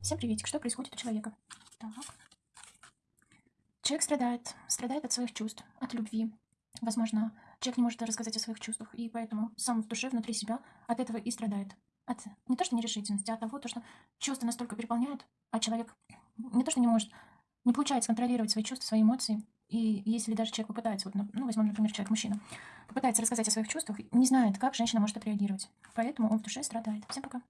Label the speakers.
Speaker 1: Всем приветик. Что происходит у человека? Так. Человек страдает. Страдает от своих чувств, от любви. Возможно, человек не может рассказать о своих чувствах, и поэтому сам в душе, внутри себя от этого и страдает. От не то что нерешительности, а от того, то, что чувства настолько переполняют, а человек не то что не может, не получается контролировать свои чувства, свои эмоции. И если даже человек попытается, вот, ну, возьмем, например, человек-мужчина, попытается рассказать о своих чувствах, не знает, как женщина может отреагировать. Поэтому он в душе страдает. Всем пока.